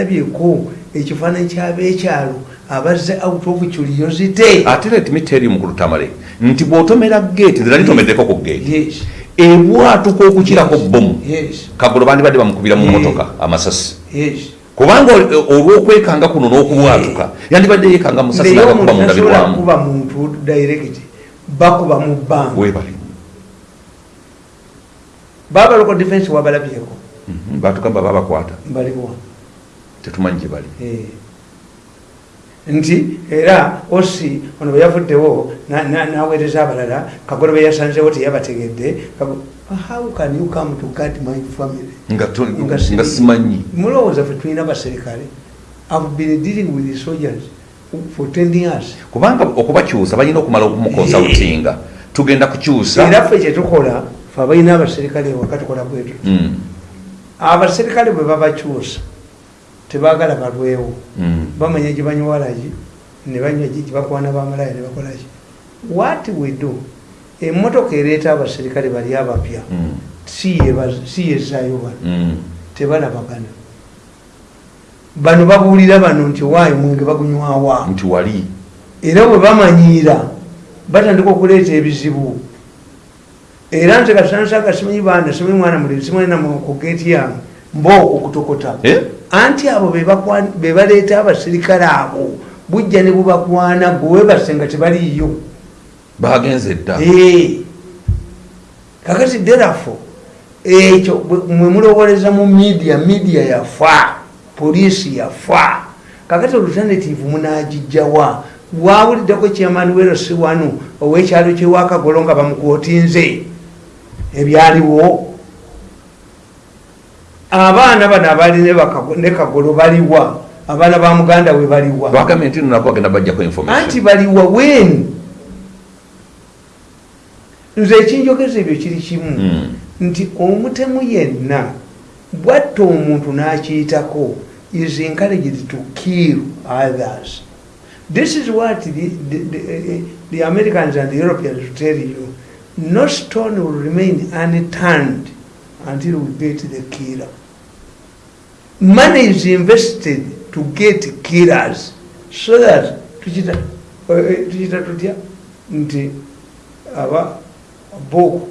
balabyeko ekifaananyi kyabeekyalo abazze out of curiosity ate let me tell you mukulu tamale nti bw'otomera gate nzira litomeddeko ku gate ebwatuka okukirako bomu kagolo bandi badde bamukubira mu motoka amasasi. Kubanga ol- olw'okwekanga kuno n'okubwatuka yandibadde yeekanga musasi naye nagakuba omuntu mu tasobola ndabirwamu kuba muntu direct bakuba mu bbanga webale baba local defense wabalabyeko. Mhm, batugamba babakwata baliwa tetumanyi gye bali Eh. nti era osi ono bwe yavuddewo na- na- naweereza abalala kagolo be yasanzewo teyabategedde how can you come to guard my family? Nga simanyi. Mulowooza fe tulina abaserikale i've been dealing with the soldiers for 10 years. Kubanga okubakyusa balina okumala okumukonsultinga tugenda kukyusa. Era ffe kyetukola fe abalina abaserikale ewaka tukola bwetu Mm, abaserikale bwe babakyusa tebaagala balwewo. Mm. bamanya gye banywalaki ne banywa gye bakwana bamalaya ne bakolaki what we do? Emmotoka ereeta abaserikale bali abapya. Mm, si yezaayo bano. Mm. tebalabagana bano babuulira bano nti waayo mwenge bagunywawa nti wali. Era bwe bamanyiira batandika okuleeta ebizibu. Era nze kasansaga simanyi baana simanyi mwana muliri simanyi namu ku geeti yange mbaokukutokota Eh? Anti abo be bakwa- be baleeta abaserikale abo bujja ne bubakwana gwe webasenga tebaliiyo. Bagenze dda. Kakati derafo ekyo bwe- mwe mulowooleza mu media media yafa poliisi yafa. Kakati olutanative munagijjawa wawuliddeko kyamaani werosi wanu owekyalo kyewakagolo nga bamukwotinze ebyaliwo abaana bano abali ne kagolo baliwa. Abaana ba muganda we baliwa. Bagambye nti nonako bagenda bajjako anti information. Baliwa wenu nze ekinjogeza ebyo kiri kimu. Mm. nti omutemu yenna bwatta omuntu n'akiyitako is encouraged to kill others. This is what the, the, the, the americans and the europeans tell you. No stone will remain unturned until we get the killer money is invested to get killers. So that tukita tukita tutya nti aba boko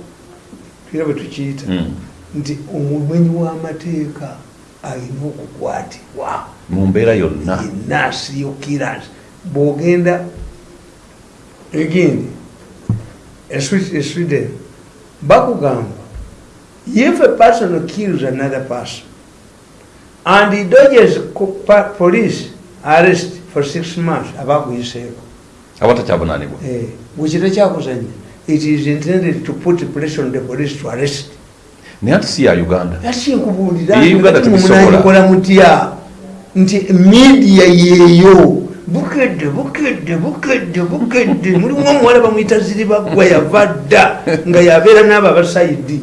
tuira bwe tukiyita Mm. nti omumenyi w'amateeka alina okukwatibwa. Mu mbeera yonna. Serial killers. Bw'ogenda egindi e sweden bakugamba if a person kills another person and he dodges police arrest for six months abakuyiseeko abatakyabunanibwa Eh, bwekita kyakuzanya it is intended to put pressure on the police to arrest. Naye ati si ya uganda? Munagikola mutya nti media yeeyo bukedde bukedde bukedde bukedde. Mulimu omuwala bamwyita ziribagwa yava dda nga yabeera n'abo abasaidi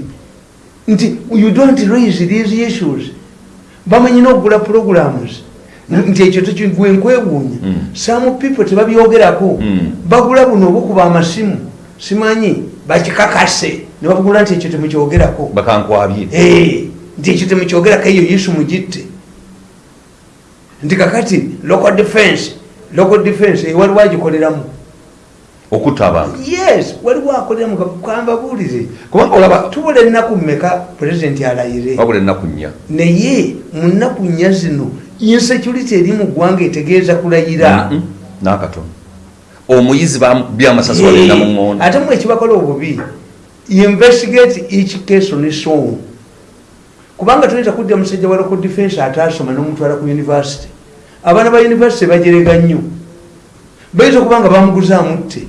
nti you don't raise these issues bamanyi n'okugula programs nti ekyo tekigwe nkwewuunya. Mm. some people tebabyogerako. Mm. bagula buno obukuba amasimu. Simanyi bakikakase. Ne babugula nti ekyo temukyogerako. Bakankwabye. Eh, nti ekyo temukyogerako eyo yesu mugitte. Nti kakati local defense local defense eh, waliwo agikoleramu okutta abantu. Yes waliwo akoleramu kamba buulire kubanga olaba tubula ennaku mmeka pulezidenti alayire? Wabula ennaku nnya. Naye mu nnaku nnya zino insecurity eri mu ggwanga etegeeza kulayira. N'akatono. Omuyizi byamasasi balina mu ŋŋondo ate mu ekibakola obubi investigate each case on its own. Kubanga tuyinza kudda musajja wa local defense atasoma n'omutwala ku university abaana ba university bajerega nnyo. Bayinza okuba nga bamuguzaamu tte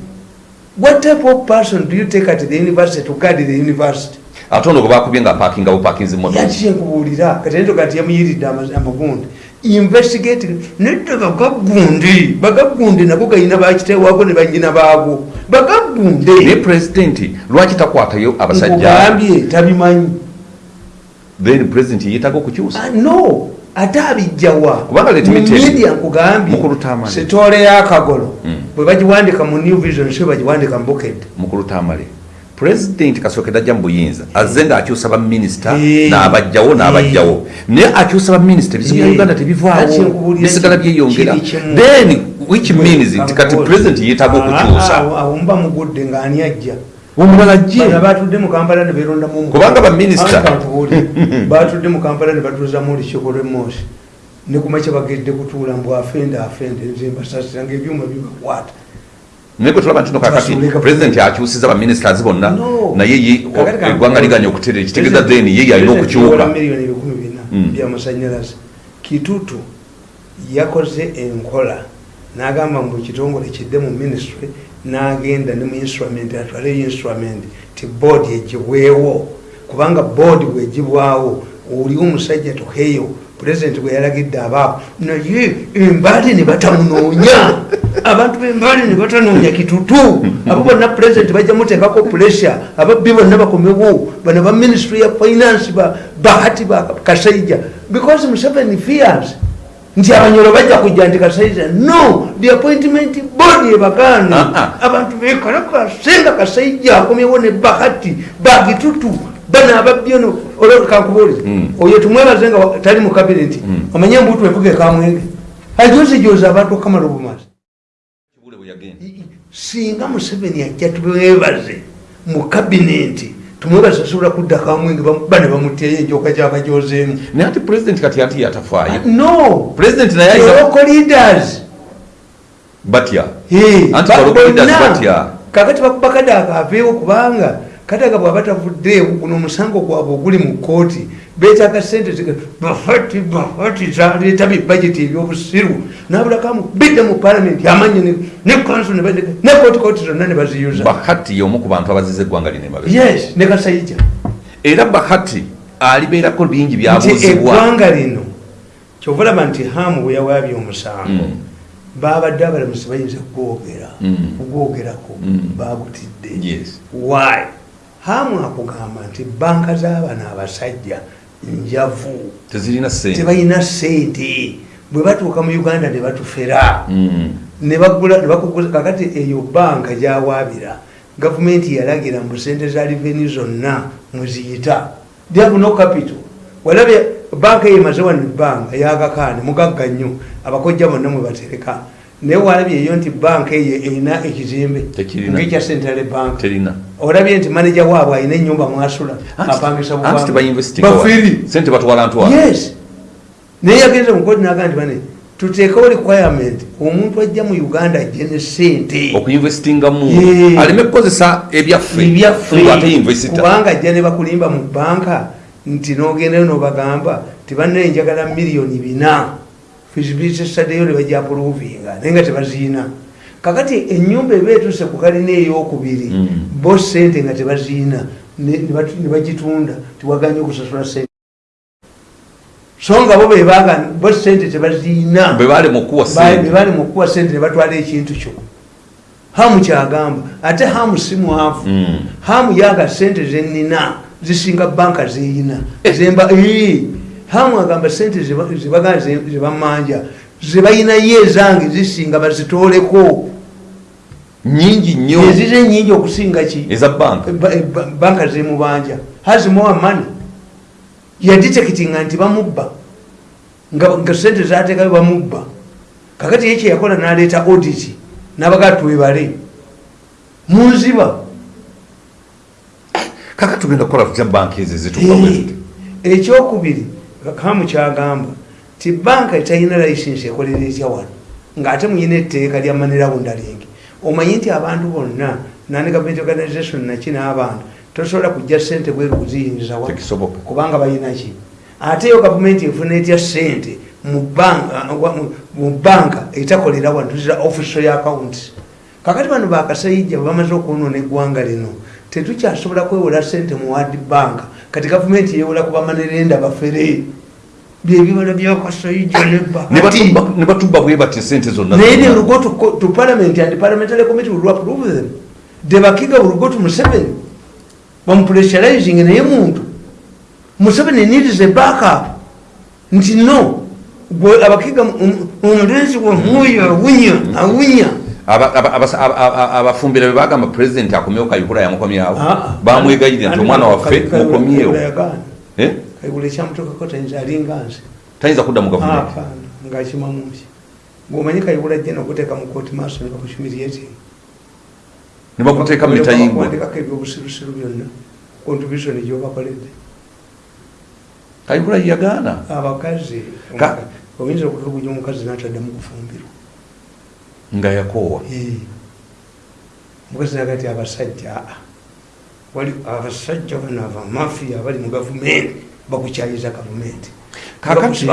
what type of person do you take at the university to guard the university? Ate ono gwe bakubye nga apakinga bupakinzi motoka yakyenkubuulira katentoga nti yamuyiridde ama- amagundi. Investigate nedda bagagundi. Bagagundi nabo gayina bakiteewako ne banyina baagwo. Naye bagagundi pulezidenti lwaki takwatayo abasajja? Nkugambye tabimanyi. Then pulezidenti yeetaaga okukyusa? Ah, no ate abijjawa media nkugambye. Sitoole yakagolo bwe bagiwandika mu new vision so bagiwandika mu bukedde mukulu tamale. Pulezidenti kasookedde ajja mu buyinza azze ng'akyusa baminisita Eh. n'abajjawo n'abajjawo. Naye akyusa baminisita ebizibu bya Eh. uganda tebivaawo. Bisigala byeyongera. Then which means nti kati pulezidenti yeetaaga okukyusa. Awumba mugudde ng'ani ajja omulala bano jje batudde mu kampala ne beerondamu omu- Kubanga baminisita- batudde mu kampala ne batuuzamu olukiiko lw'emmoosi ne kumakya bagedde kutuula mbw afende afende nze mbasasira ngaebyuma bibakwata naye gwe tulaba nti no kakati pulezidenti akyusiza baminisitazi bonna naye eggwanga liganya okutereera kitegeeza then ye yalina okukyuka. Miliyoni ebikumi bina Mm. byamasanyalaze kitutu yakoze enkola n'agamba mu kitongole kidde mu ministry n'agenda ne mu instrument atwaleyo instrument ti board egibwewo kubanga board bwegibwawo oli omusajja toheyo pulezidenti bwe yalagidde abaabo naye embali ne batamunoonya. Abantu b'embali ne batanoonya kitutu. Abo bonna pulezidenti bajja muteekako pressure ababbi bonna bakomewo bano ba ministry ya finance ba bahati ba kasaija. Because museveni fears nti abanyolo bajja kujja nti kasaija no the appointment board ebagaana Ah, ah. abantu bekalakasenga kasaija akomyewo ne bahati bagitutu bano ababbi ono kankubuuliza Mm. oyo tumwebaze nga tali mu kabineti Mm. omanye embuto evuga ekamwenge ajozijoza abantu okamala obumazi Kibule bwe yagenda. singa museveni ajja tumwebaze mu kabineti tumwebaze asobola kudda kamwenge bam- bane bamutyeyo enjoka gyabajozeemu naye ati pulezidenti kati ati yatafaayo? No! Pulezidenti naye ayinza local leaders! Batya? Anti ba- local leaders bonna. Batya. kakati bakuba kadaaka aveewo kubanga kadaaka bwaba tavuddeewo guno omusango gwabwe oguli mu kooti beetaaga sente ziga- bahati bahati zaleeta bibajeti ebyobusiru nabulakamu bidde mu palamenti amanye ne- ne kanso ne kooti kooti zonna ne baziyuza bahati y'omu ku bantu abaziza eggwanga lino emabe yes ne kasaija era bahati alibeerako bingi nti byabuuzibwa eggwanga lino kyova olaba nti hamu bwe yawaabye omusango Mm. babadde abalamusi bayinza kugwogera Mm. kugwogerako Mm. babutidde Yes. why hamu akugamba nti banka z'abano abasajja njavu. Tebalina sente bwe batuuka mu uganda ne batufera. Mm. bakuguza kakati eyo banka gyawaabira gavumenti yalagira mbu sente za reveni zonna mweziyita they have no capital. Walabye banka eyo emaze wano ebbanga yagakaane mugagga nnyo abakojja bonna mwe batereka. Naye walabye eyo nti banka eyo erina ekizimbe ngaekya central bank olabye nti maneja waabwe alina enyumba mwasula apangisa anti tebayinvestinga bafiri. Sente batwala ntwala. Yes. Naye yagenze mukoti naga nti bane tuteekewo requirement omuntu ajja mu uganda ajje ne sente okuinvestingamu Yeah. aleme kukozesa ebyaffe. Ebyaffe. Ngaateyinvesita kubanga ajja ne bakulimba mu banka nti nogendayo nobagamba tibannaye njagala miliyoni bina. Fisibisesaddeyo ne bajja apuluvinga naye nga tebaziina kakati enyumba eba etuse ku kalina eyokubiri Mm. bo sente nga tebaziina ne ne batu- ne bagitunda tiwaganye okusasula sente so nga bo bebaga bo sente tebaziina. Bwe balema okuwa bali sente bali mukuwa sente ne batwala ekintu kyo. Hamu kyagamba ate hamu si mwavu. Mm. hamu yaga sente zenina zisinga banka zeyina zemba hamu agamba sente zebamanja zebalina ye ezange zisinga bazitoleko nyingi nnyo. Ezize nyingi okusinga ki? Eza banka Ba- ba- banka zemubanja has more money. Yaditekitinga nti bamubba. Nga sente zatekayo bamubba. Kakati ye kyeyakola naleeta audit nabaga twebale munziba. Kaka tugenda kukola tutya banka ezo ezituuka bwe tuti ekyokubiri kamu kyagamba ti banka etalina layisinsi ekolera etya wano ngaate muyina etteeka lya manera wundalingi omanyi nti abantu bonna nani government organization naki n'abantu tosobola kujja sente bweru kuziyingiza wa? Kubanga balinaki ate yo gavumenti efuna etya sente mu banka- etakolera wano tuzira official account. Kakati bano bakasayijja bamaze okwonoona eggwanga lino tetukyasobola kwewola sente mu ward bank. Kati gavumenti yewola kubamanerenda bafere byebibala byakasayijja Ne batubba- bwe bati sente zonna naye they will go to, to parliament and the parliamentary committee will approve them the bakiga will go to museveni bamupressurizing naye muntu museveni needs a backup nti no gwe abakiga mu- mu- omulenzi wamuyo awunya awunya aba- abafumbira be bagamba pulezidenti akomyewo kayihura yamukomyawo Ah, ah. bamwegayirira nti omwana waffe mukomyewo ekyamutuukako tayinza alinga nze tayinza kudda mu gavumenti apaana ngaakimamuki ng'omanyi kayihura jje nokuteeka mu kooti maaso ne bakushumiriyeting ne bakuteeka mu mitayingwe kuwandikako ebyobusirusiru byonna. Contribution gyobakoledde kayihura yagaana abakazi Ka- oyinza okutulugunya omukazi nataddamu kufumbirwa. Nga yakoowa omukazi naga ti abasajja aa wali abasajja bano abamafiya abali mu gavumenti bakukyayiza gavumenti. Kakati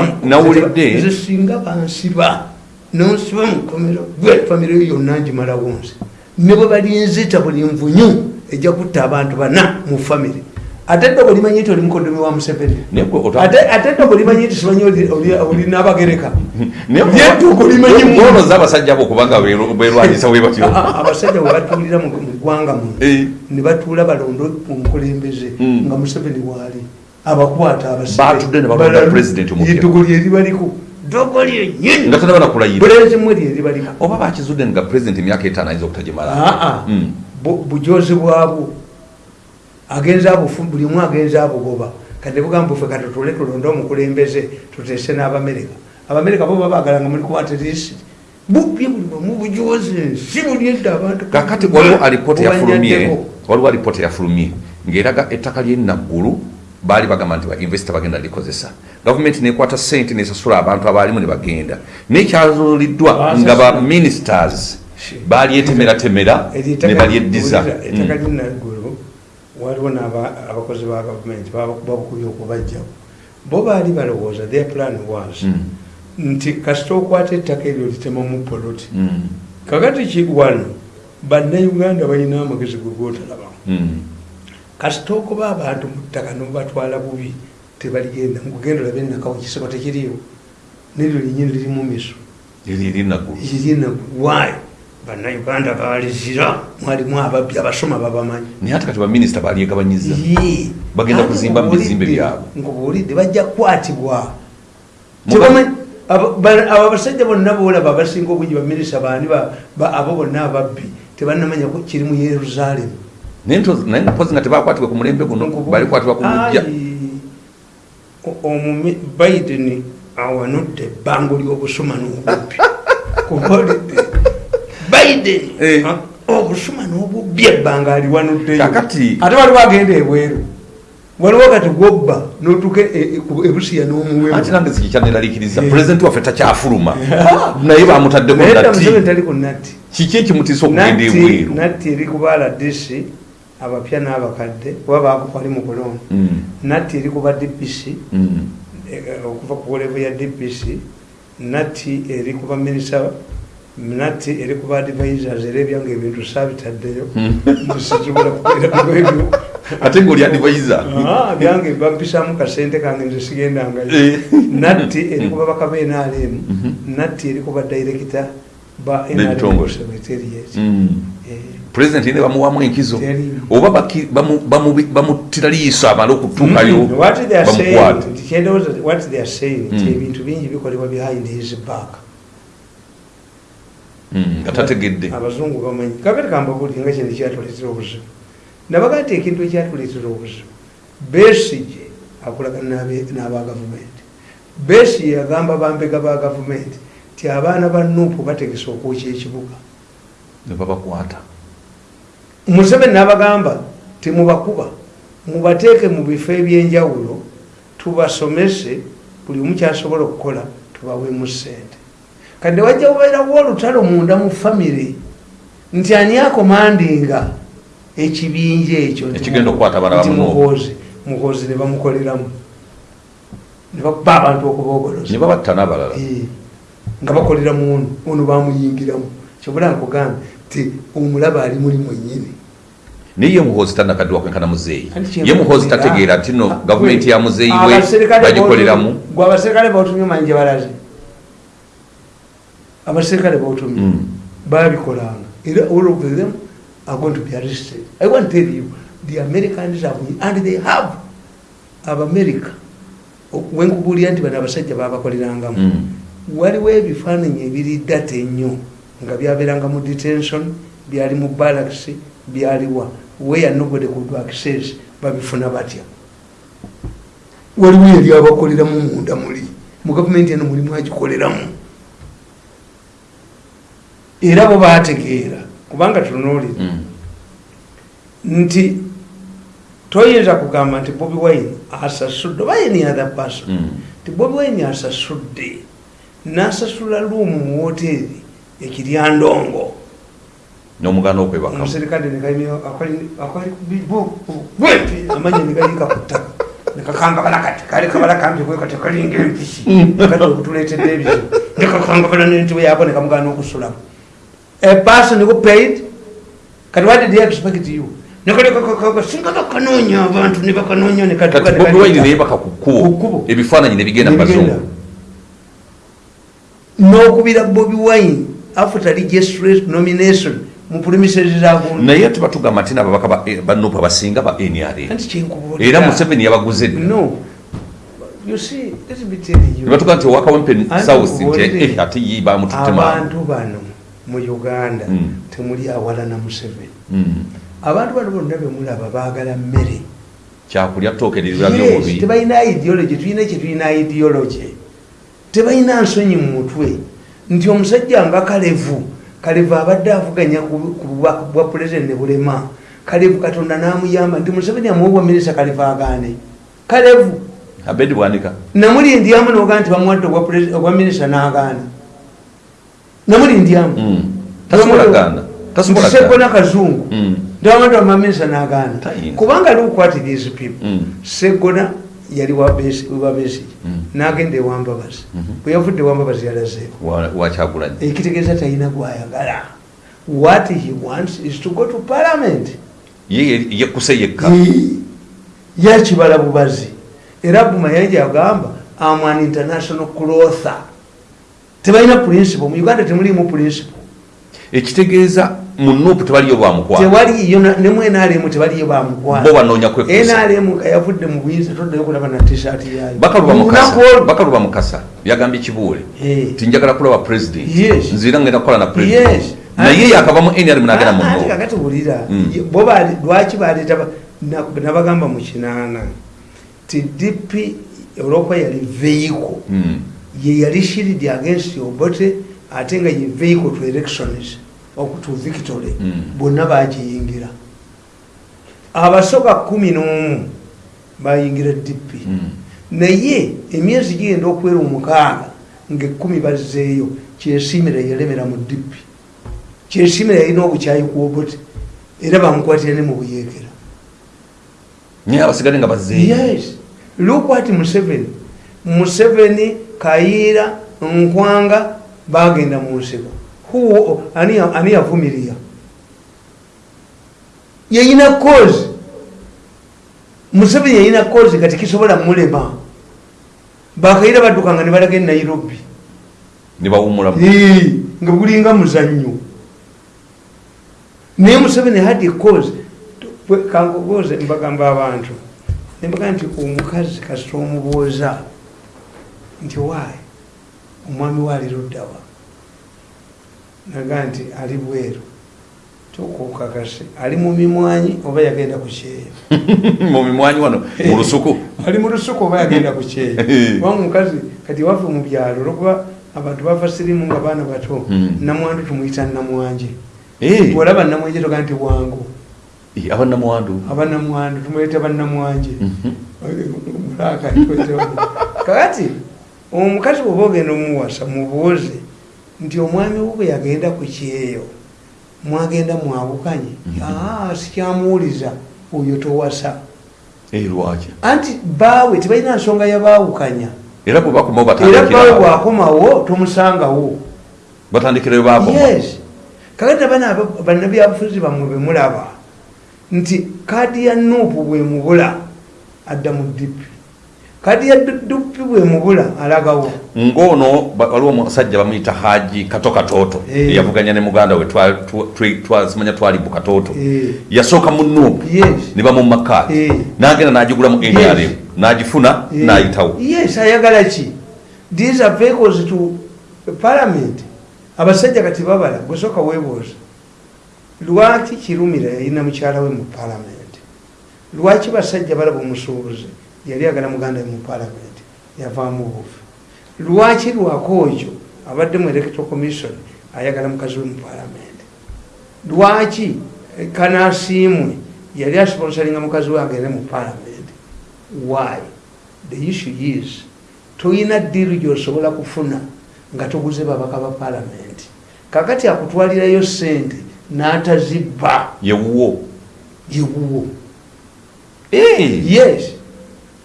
singa bansiba. Nonsiba mukomero gwe famire yo yonna ngimalawo nze. Ne bwe balinzita buli nvunyu ejja kutta abantu bana mu famire. Ate dde bwolimanyi nti oli mukodomi wa museveni? Ate dde bwolimanyi nti simanyi oli- n'abagereka mu- gwonoza abasajja bo kubanga berwanyisa bwe batyo. Abasajja bwe batuulira mu ggwanga muno Eh. ne batuula balonda omukulembeze Mm. nga museveni waali abakwata Batudde ne balonda president omupya. edogo lyeri baliko dogo lyennyini nga tana banakulayira bulenzi mwe lyeri baliko oba bakizudde nga pulezidenti emyaka etaano ayinza obutagimala aa Mm. bu- bujozi bwabwo agenza abufu buli omu agenza abugoba kati bugamba ffe katutule tulonde omukulembeze tuteese n'abamerika. Abamerika bo babagala nga muli kuwaterisi bubye buli wamu bujozi si buli edda abantu kakati waliwo alipoota yafulumye waliwo alipoota yafulumye ng'eraga ettaka lyenaggulu baali bagamba nti bainvesita bagenda likozesa gavumenti nekwata sente nesasula abantu abaalimu ne bagenda nekyazuuliddwa nga ba ministers balyettemeratemera ne balyeddiza ettaka Mm. linaggulu waliwo abakozi ba gavumenti babukubye okubajjawo bo baali balowooza their plan was Mm. nti kasita okwata ettaka eryo litemamu poloti Mm. kakati ki wano bannayuganda balina amagezi gwe gootalabamu Mm. Kasita okuba abantu mu ttaka nomubatwala bubi tebaligenda. Mukugenda olabe enakawo kisiko tekiriyo neryo linyini liri mu miso irina waayo bannayuganda balizira mwalimu ababbi abasoma babamanyi. Naye ate kati baminisita balyegabanyiza Yee. Bagenda kuzimba mu bizimbe nkubuulidde- byabwe. nkubuulidde bajja kukwatibwa. Tebamanyi- abo ba- abo abasajja bonna boolaba abasinga obungi baminisita baani ba- ba- abo bonna ababbi tebannamanya ko kiri mu yerusaalemu naye mpozi nga tebakwatibwa ku mulembe guno balikwatibwa ku omumi biden awanudde ebbango ly'obusuma n'obubbi kubuulidde biden Eh. ah, obusuma n'obubbi ebbanga aliwanuddeyo Kakati- ate waliwo agenda ebweru waliwo kati gwobba notuka ebusiya n'omuwemu anti nange sikikyaneraliikiriza Eh. pulezidenti waffe takyafuluma naye bamutaddeko naye ku natti. Kiki ekimutiisa okugenda ebweru natti eri ku brdc abapya n'abakadde kuba bakwali mu kulonda Mm, natti eri ku ba dpc mm. eh, okuva ku levo ya dpc natti eri ku baminisita natti eri ku baadvisors era ebyange ebintu saabitaddeyo. Sisobola kubeeraebyo ate ngaoli advisor? Byange bampisaamu kasente kange nze sigendangayo. Eh. natti eri ku babaka ba nrm Mhm. natti eri ku badirekita ba B'ebitongole. secretariat Mm. Pulezidenti ne bamuwamu enkizo oba baki- bamu- bamu- bamuttira liiso amale okutuukayo Mm, what they are saying bamukwate nti kyendowooza what they are saying nti Mm. ebintu bingi bikolebwa behind his back. Nga tategedde abazungu bamanyi. Kakati kambabuli nga kino kyatuleetera obuzibu nabaga nti ekintu ekyatuleetera obuzibu besige akolagana n'aba gavumenti besige yagamba bambega ba gavumenti ti abaana ba nuupu bategesa okwokya ekibuga ne babakwata museveni n'abagamba temubakuba. Mubateeke mu bifo ebyenjawulo tubasomese buli omu kyasobola okukola tubaweemu ssente. Kadde wajja kubeerawo olutalo munda mu famire nti ani akomandinga ekibinja ekyo? Nti Ekigenda okukwata abaana nti bamuno. muhoozi ne bamukoleramu. Ne bakuba abantu Eh, nga bakolera mu ono ono bamuyingiramu kyobula nkugambye ti omulaba ali muli mwennyini. Naye ye muhoozi tanakaddiwa kwenkana muzeeyi? Ye muhoozi tategeera nti no Ah, gavumenti ya muzeeyi we bagikoleramu? gwe abaserikale bautumye manyi gye balaze. Abaserikale bautumye. Mm. babikolanga. Era all of them are going to be arrested. I want to tell you the americans have and they have abamerica wenkubuulira nti bano abasajja babakolerangamu. Mm. waliwo ebifaananyi ebiri data ennyo nga byabeeranga mu detention byali mu barracks byaliwa where nobody could access babifuna batya waliwo yali abakoleramu munda muli mu gavumenti eno mulimu agikoleramu era bo bategeera kubanga tunuulira Mm. nti toyinza kugamba nti bobi wine asasudde oba any other person Mm. nti bobi wine asasudde n'asasula luumu mu woteeri ekiryandongo n'omuganda okwebaka omuserikale amanya negayika ku ttaka. Nekakangabala kati kali kabala kampi kwekati kalinga empisi kati okutuleetedde ebizibu nekakangabala n'entebe yako nekamugana okusulamu. A person who paid kati what did he expect you? Singa bakanoonya abantu ne bakanoonya kati bobi wine neyebaka ku Ku kkubo. Kkubo. ebifaananyi ne bigenda mu bazungu. N'okubira bobi wine after registrate nomination naye ate batugamba nti nababaka ba- eh, banupa basinga ba nrm anti kyenkubuulira era museveni yabaguze nebatuga nti owakawempe Anti south nti eh, ate ye bamututema abantu bano mu uganda Mm. temuli awalana museveni. Mm. abantu bano bonna bemulaba baagala mmere. Kyakulya Yes, byobubi tebalina ideology tulina kyetulina ideology. Tebalina nsonyi mu mutwe nti omusajja nga kalevu kalevu abadde avuganya ku bubaka bwa pulezidenti ne bulema. Kalevu katonda n'amuyamba nti museveni amuwa minisita kalevu agaane. Kalevu! Abedi bwanika namulindyamu noga nti bamuwadde obwa minisita n'agaana. Namulindyamu Mm. gaana. sekona kazungu. Mm. ndawamadde wamaminisa n'agaana. Kubanga lukwati these people. Mm. segona yali wabesigi Mm. n'agenda ewambabazi Mhm. bwe yavudde ewambabazi yalazeewo. Wa- wakyagulanyi ekitegeeza talina gwayagala what he wants is to go to parliament. Ye yekkuse yekka. Ye- yakibala bubazi. Era bumayanja agamba am an international crother tebalina principle mu uganda temulimu principle ekitegeeza mu nupu tebaliyo lwamukwano tewaliyo ne mu nrm tebaliyo bo bamukwano banoonya kwekkusa nrm yavudde mu buyinza toddayo kulaba na tishaati yayo bakaluba mukasa. yagambye kibuule Eh. tinjagala kulaba president. Yes. nzira ngenda kukola na president. Naye yakava mu nrm nagenda mu Ate no kakati wulira Mm. bo lwaki baleeta ba- na- nabagamba mu kinaana ti dp olwokuba yali vehicle. Mm. ye yali shield against obote ate nga ye vehicle to elections okuto victory Mm. bonna bagiyingira abasoka kumi n'omu bayingira dp Mm. naye emyezi gigenda okuwera omukaaga ngaekumi bazzeeyo kyesimira yalemera mu dp kyesimira yalina obukyayi kwobote era bamukwatira ne mu buyeekera. Naye abasigale nga bazzeeyo. Yes. Look what museveni museveni kayiira nkwanga bagenda mu nsiko ani yavumirira yayina kozi museveni yayina kozi kati kisobola mulema. Bakayiira baddukanga ne balaga e nairobi. Ne bawumulamu Eh, nga gulinga muzannyo. Naye museveni had cause. Kankubuuze mbagamba abantu. Nembaga nti omukazi kasita omubuuza. Nti waayi omwami we ali luddawa naga nti ali bweru. Tokukakase ali mu mimwanyi oba yagenda ku kyeyo? Mu mimwanyi wano mu lusuku? Ali mu lusuku oba yagenda ku kyeyo? Oba mukazi kati waffe mu byalo olwokuba abantu bava sirimu nga baana bato Mm. namwandu tumuyita namwanje. Olaba namwanje toga nti bwangu. Eh, abanamwandu abanamwandu tumuyita bannamwanje Mhm. mulaka kakati omukazi bwoba ogenda omuwasa mubuuze nti omwami we bwe yagenda ku kyeyo. Mwagenda mwawukanye Mhm. aa sikyamuwuliza oyo towasa. Eh, lwaki? Anti baawe tebalina nsonga yabaawukanya era bwe bakomawo era baawe batandikira bwakomawo tomusangawo. Batandikirayo yes. Kakati abana bannabyabufuzi bammwe bemulaba nti kaadi ya nuupu bwemubula adda mu dipi kaadi ya dupi bwemubula alagawo. Ng'ono waliwo omusajja bamuyita haji kato katooto Eh. eyavuganya ne muganda we twa- twa- twa- twazimanya twalibu katooto Eh. yasooka mu nuupu yes. ne bamumakaati Eh. n'agenda n'agigula mu Yes. nrm n'agifuna Eh, n'ayitawo. Yes ayagala ki? These are vehicles to parliament. Abasajja kati babala gwesooka weebuuza lwaki kirumira yalina mukyala we mu palamenti lwaki basajja balaba omusuubuzi yali agala muganda mu palamenti yavaamu obufi lwaki lwakoojo abadde mu electoral commission ayagala mukazi we mu palamenti lwaki kanasiimwe yali asponsalinga mukazi we agende mu palamenti why? The issue is toyina ddiiru gyosobola kufuna nga toguze babaka ba palamenti kakati akutwalirayo sente n'atazibba. Yewuwo yewuwo Eh, yes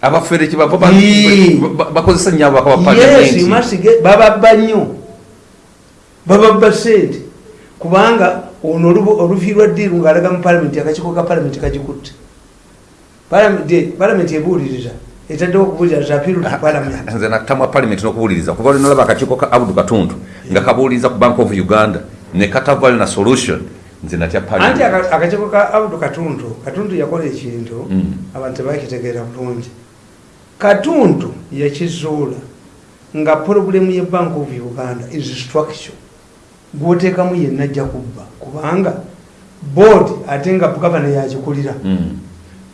abafere kyebava ba- Yee. ba- bakozesa nnyo ababaka ba yes palamenti masige bababba nnyo. Bababba sente kubanga ono oluviirwa ddiiru ng'alaga mu palamenti akakiiko ka palamenti kagikutte. Palamenti- ebuuliriza etaddewo okubuulira zapiru tu palamenti nze natamwa palamenti n'okubuuliriza kuva lwe nalaba akakiiko ka abudu katuntu nga kabuuliriza ku bank of uganda ne katavayo na solution nze natya anti palamenti aka- akakiiko ka abudu katuntu katuntu yakola ekintu abantu tebakitegeera bulungi katuntu yakizuula nga purobulemu ye bank of uganda is structure gwoteekamu yenna ajja kubba kubanga board ate nga gavana yakikulira Mm,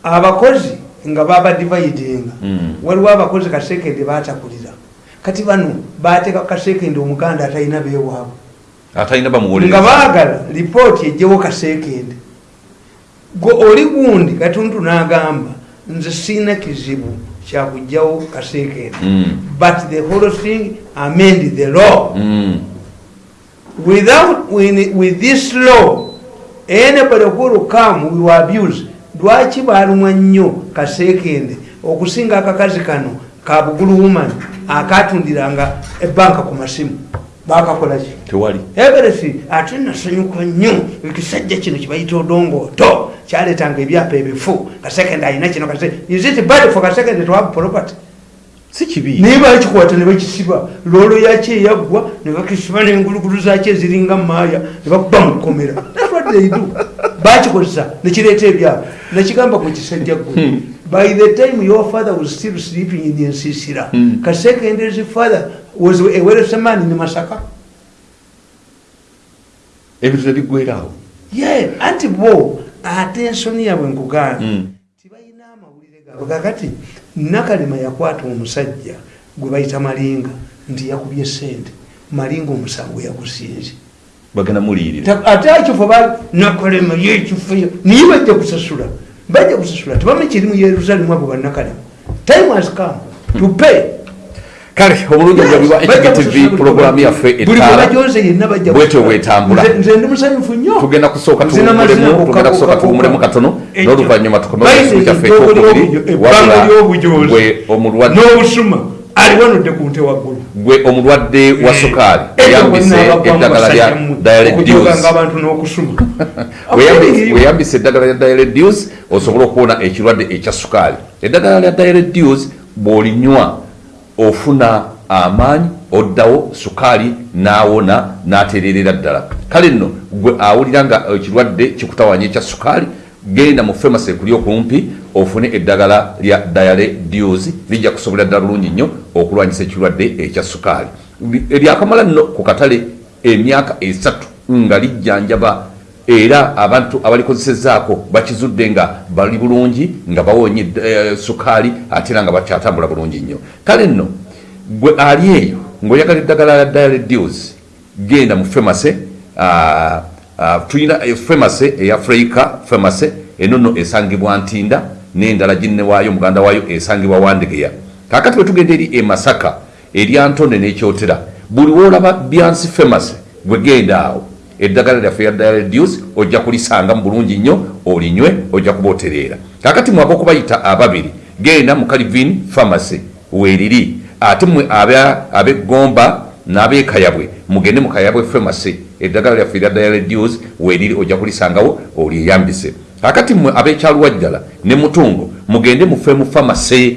abakozi nga babadividinga Mm. waliwo abakozi kasekende batakulira. Kati bano bateeka kasekende omuganda atalina beewaabwe atalina nga baagala lipooti ejjewo kasekende gwe oli gundi katuntu n'agamba nze siina kizibu kyakugjawo kasekende Mm, but the whole thing amend the law. Mm. without with, with this law anybody who will come we will abuse. Lwaki balumwa nnyo kasekende okusinga akakazi kano ka bugulu woman akatundiranga ebanka ku masimu bakakolaki tewali. Everything ate nasanyuka nnyo ekisajja kino kibayita odongooto kyaletanga ebyapa ebifu kasekende alina kino kase is it bad for kasekende to have property? Si kibi. Naye bakikwata ne bakisiba loolo yaki eyaggwa ne bakisiba n'engulugulu zaki eziringa maaya ne bakuba mukomera naswaddeidu bakikozesa nekireeta ebyabo nekigamba ku kisajja gwe by the time your father was still sleeping in nsisira Hmm. kasekender's father was a weresemani ne masaka. Ebintu tebiggwerawo ye anti bo ate ensoni yabwe nkuganda Mm. tibalina amawulire gaabwe kakati nakalema yakwata omusajja gwe bayita malinga nti yakubye sente malinga omusango yagusinze. Bagenda muliyirira Ta- ate ekifo ba nakalema yekifo niye bajja kusasula bajja kusasula tebame kiri mu yerusalemu abo banakalema time has come to pay. Kale omulungi ojabiwa htv puroguramu yaffe buli etaala bwebajoze yenna bajja bwetyo kusasula. bwetambula. Nze- nze ndi musanyufu nnyo. Tugenda kusooka tugenda kusooka tuwumulemu katono. N'oluvannyuma Bayita tukomeekizibu kyaffe ekyokubiri ly'obujozi gwe omulwadde n'obusuma. Aliwanodde ku nte waggulu. Gwe omulwadde wa sukaali Nnaabagwamu eddagala lya weyambise eddagala lya diareduce osobole okuwona ekirwadde ekya sukaali eddagala lya diareduce bw'olinywa ofuna amaanyi oddawo sukaali n'awona n'atererera ddala kale nno gwe awulira nga ekirwadde kikutawanya ekya sukaali genda mu famasi ekuli okumpi ofune eddagala lya diareduce lijja kusobolera ddala bulungi nnyo okulwanyisa ekirwadde ekya sukaali lyakamala nno ku katale emyaka esatu nga lijjanjaba era abantu abalikozesezaako bakizudde nga bali bulungi nga bawonye eh, sukaali ate era nga bakyatambula bulungi nnyo. Kale nno gwe ali eyo ng'oyagala eddagala lya diareduce genda mu famase tulina famase eya freika famase eno nno esangibwa ntinda n'endala ginne waayo muganda waayo esangibwa wandegeya. Kakati bwe tugenda eri emasaka erya ntonde n'ekyotera buli woolaba byansi famase gwe genda awo. Eddagala lyaffe lya diareduce ojja kulisanga mu bulungi nnyo olinywe ojja kuba otereera. Kakati mwaka okubayita ababiri genda mu calivin pharmacy weeriri. Ate aba- ab'eggomba n'ab'ekayabwe mugende mu kayabwe pharmacy eddagala lyaffe lya diareduce weeriri ojja kulisangawo olyeyambise. Kakati mmwe ab'ekyaluwajjala ne mutungo mugende mu femu pharmacy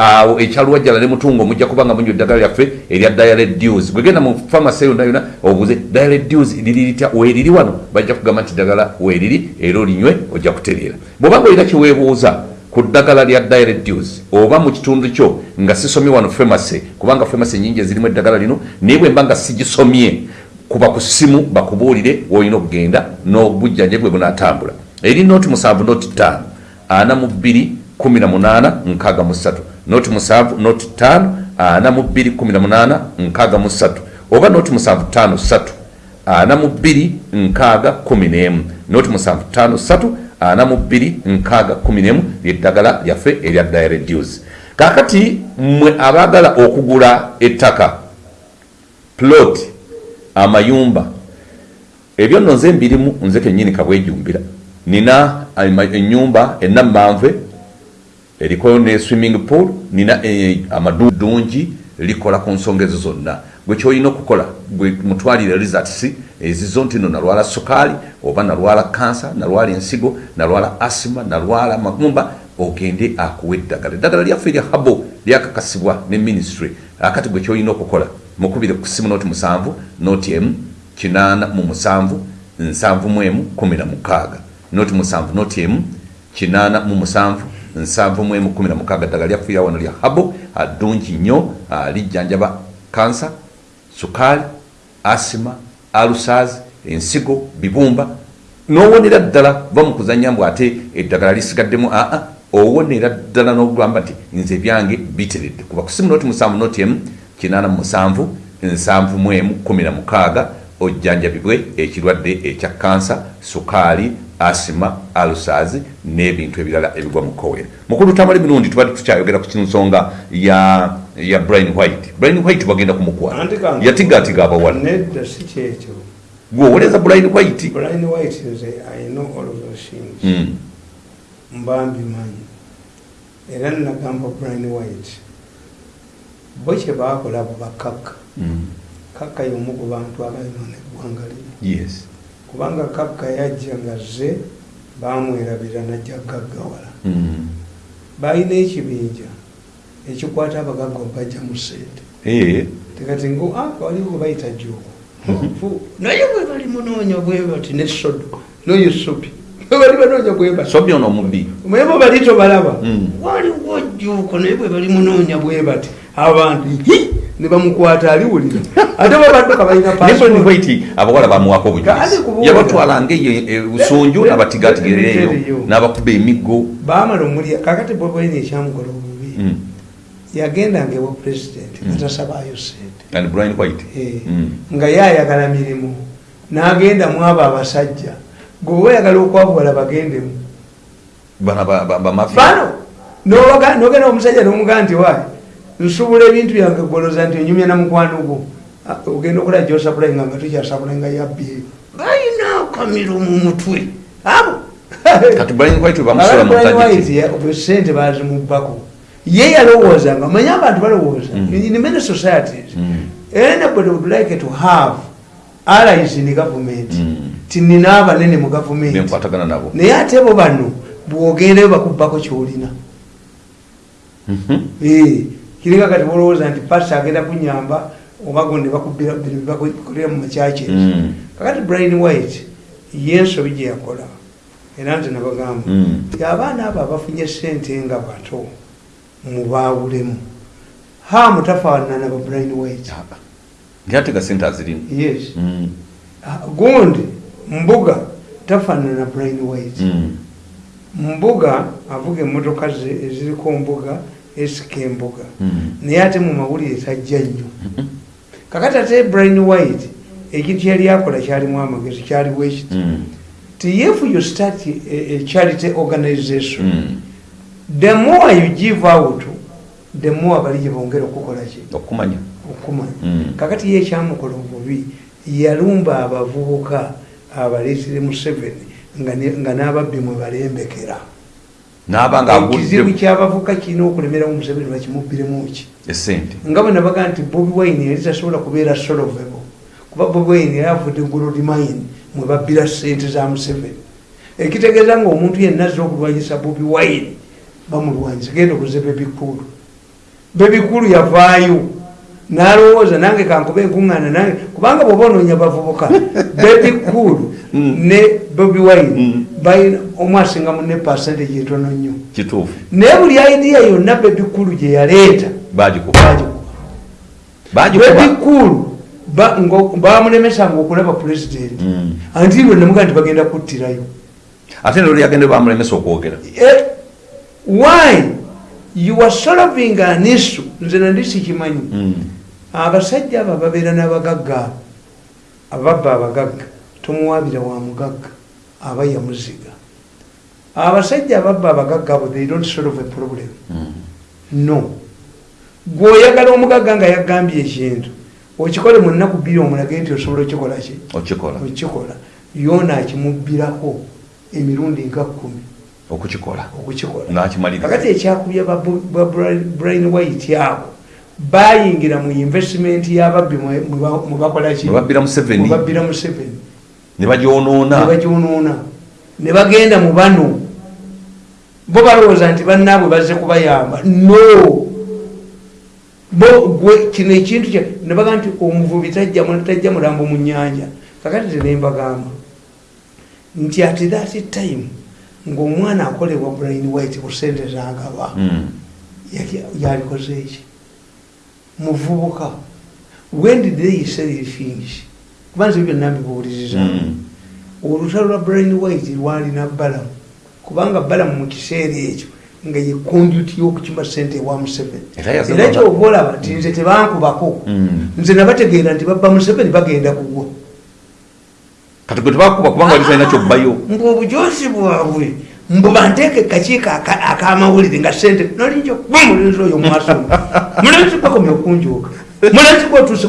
awo ekyaluwajjala ne mutungo mujja kuba nga munywa eddagala lyaffe erya diareduce gwegenda mu famasi yonna yonna obuze diareduce liri litya weeriri wano? Bajja kugamba nti ddagala weeriri era olinywe ojja kutereera. Bw'oba ngaolina kyeweebuuza ku ddagala lya diareduce oba mu kitundu kyo nga sisomye wano famasi kubanga famasi nyingi ezirimu eddagala lino naye bwe mba nga sigisomye kuba ku ssimu bakubuulire woolina okugenda n'obujjanjabi bwe bunaatambula. Eri noti musanvu noti ttaano ana mu bbiri kumi na munaana nkaaga mu ssatu noti musanvu noti ttaano ana mu bbiri kumi na munaana nkaaga mu ssatu. Oba noti musanvu ttaano ssatu ana mu bbiri nkaaga kumi n'emu. Noti musanvu ttaano ssatu ana mu bbiri nkaaga kumi n'emu. Lyeddagala lyaffe erya direduce kaakati mmwe abaagala okugula ettaka plot amayumba ebyo nno nze mbirimu nze kennyini kabwejumbira nina enyumba enammanve eriko ne swimming pool nina eh, amadungi likola ku nsonga ezo zonna. Gwe kyolina okukola gwe mutwalire results ezizo nti no nalwala sukaali oba nalwala kansa nalwala ensigo nalwala asima nalwala magumba ogende akuwa eddagala. Eddagala lyaffe erya habo lyakakasibwa ne ministry. Akati gwe kyolina okukola mukubire ku simu noti musanvu noti emu kinaana mu musanvu nsanvu mu emu kumi na mukaaga. Noti musanvu noti emu kinaana mu musanvu nsanvu mu emu kumi na mukaaga ddagala lyafuira wano lya habo addungi nnyo lijjanjaba kansa sukaali asima alusaz ensigo bibumba. N'owonera ddala va mu kuzanya mbw ate eddagala lisigaddemu aa owonera ddala n'okugamba nti nze byange biteredde. Kuba kusimu noti musanvu noti emu kinaana mu musanvu nsanvu mu emu kumi na mukaaga ojjanjabibwe ekirwadde ekya kansa sukaali asima alusazi n'ebintu ebirala ebigwa mu kowera mukulu tamala emirundi tubadde tukyayogera ku kinsonga ya ya brian white. Brian white bagenda kumukwata yatigatiga abawala gweowoleza brian white? Brian white nze i know all of those things. Mm. mba mbimanyi era nagamba brian white bo kye baakola bo bakakka Mm. kakka y'omu ku bantu abayonona eggwanga lino kubanga kakka yajja nga ze bamwerabira najja gaggawala. Mm. balina ekibinja ekikwata abagagga obajja mu sente tekati "Ah, waliwo bayita juuku naye bwe bali munoonya bwe bati ne sodo noyusupi bali banoonya bwe bati. So byono omubbi. Naye bo bali tobalaba. Mm. waliwo juuko naye bwe bali munoonya bwe bati abantu ne bamukwata aliwulira. Ate babadduka balina passport. abawala bamuwako obujulizi yabatwala ngaeyo le- le- le- n'abakuba emiggo baamala omulya. Kakati bwebwene ekyamukola obubi. Mm. yagendanga ewa pulezidenti sente and brian white. Eh, Mm. nga yayagala mirimu. N'agenda mu abo abasajja. Gweoba oyagala okwabuwala bagendemu. Bano nogenda omusajja nomugaa nti wayi nsubula ebintu byange gwoloza nti onyumya na mukwano gwo. Ah, ogenda okola gyosapulainga nga balina akamiro mu mutwe. Abo. Kati brian white bamusula mu budget bwe sente bazimubbako. Ye yalowooza nga manye abantu balowooza. Mm. in many societies Mm. anybody would like to have allies in government. Mm. tinina abanene mu gavumenti nabo. Naye ate bo bano bwogendeyo bakubbako kyolina. Mhm. Eh, kiringa kati bolowooza nti pasi agenda kunyamba oba gonde bakubbira bino byebakolera mu makyaki Mm. kakati brian white yensobi gye yakola era nti nabagamba Mm. ti abaana abo abafunye sente nga bato mubaawulemu hamu tafaanana ba brian white ntiatega sente azirimu yes Mm. Ah, gundi mbuga tafaanana brian white Mm. mbuga avuga emmotoka eziriko mbuga esika embuga Mm. naye ate mu mawulire tajja nnyo. Kakati ate brian white ekintu kyali akola kyalimu amagezi kyaliwo ekiti Mm. ti if you start a, a charity organization Mm. the more you give out the more bali gye bongera okukola ki? Okumanya. Okumanya. Kakati ye ekyamukola obubi yalumba abavubuka abaleetere museveni nga n'ababbi mwe balembekera n'abanga ekizibu agudde kyabavuka kirina okulemeramu museveni bakimubbiremu ki? Esente nga bwe nabaga nti bobi wine yali tasobola kubeera solvable kuba bobi wine yali avudde gold mine mwe babbira sente za museveni. Ekitegeeza nga omuntu yenna azza okulwanyisa bobi wine bamulwanyisa. Genda okuze bebikulu bebikulu yavaayo. Nalowooza nange kankuba enkuŋŋaana nange. Kubanga bwoba onoonya bavubuka bebikulu Mm. ne bobi wine Mm. Omu asingamu ne percentage etono nnyo. Kituufu. Naye buli idea yonna bebikulu gye yaleeta bebikulu bamulemesanga okulaba pulezidenti Mm. anti lwe namuga nti bagenda kuttirayo. Ate nolwo yagende bamulemesa okwogera. Eh, why? You are solving an issue. Nze nandi sikimanyi. Mm. abasajja abo babeera n'abagagga ababba abagagga tomuwabira wa mugagga aba yamuziga abasajja ababba abagagga abo they don't solve a problem. Mm. no. Gweoyagala omugagga nga yagambye ekintu okikole mu nnaku bbiri omulage nti osobola okikola ki? Okikola. Yoona akimubbirako emirundi nga kkumi. Okukikola. Kakati ekyakubya ba Bu- ba Bra- brian white abo bayingira mu investment y'ababbi mwe- mwe ba- mwe bakolaki nebabbira museveni. Mubabbira mu seven ne bagyonoona ne bagenda mu bano. Bo balowooza nti bannaabwe bazze kubayamba. No. Bo gwe kino ekintu kya nebaga nti omuvubi tajja mu- tajja mulambo mu nyanja kakati tenembagamba nti ati that time ngaomwana akolebwa brain white ku sente zagaba Mm. yali- yalikoze eki muvubuka. When did they sell things kubanza ebyo byonna mbibuuliriza Mm. olutalo lwa brain white lwalina balamu kubanga balamu mu kiseera ekyo nga ye conduit y'okukima sente ewa museveni. Era kyoba olaba nti nze tebankubako. Mm. nze nabategeera nti babba museveni bagenda kugwa. Kati gwe tebakuba kubanga wali talina kyobbayo. Mbu obujosi bwabwe mbu banteeke kakiiko aka- akamawulire nga sente nolinja kuba mulenzi oyo mwaso mulenzi bakomye okunjooka. Mulenzi gwotuuse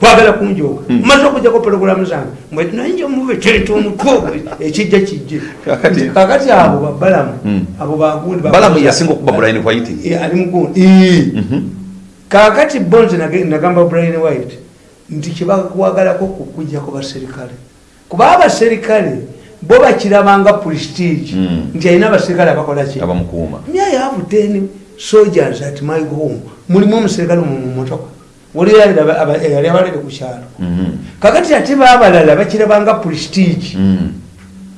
kwagala kunjooka maze okujjako pologulamu zange mwetnayinja mube tente omutwe ekijja kijje. Kakati- abo babalamu Mm. abo bagundi balamu yasinga okuba brian white. Eh, ali mugundi. Mhm. kakati bonze nagamba brian white nti kyebakwagalako kukujjako baserikale kuba abaserikale bo bakirabanga prestige Mm. nti alina abaserikale abakolaki abamukuuma. Me i have ten soldiers at my home. Mulimu omuserikale mu mumotoka waliyo yali aba- aba- yali abalere ku kyalo. Mhm. kakati ate babalala bakirabanga prestige Mm.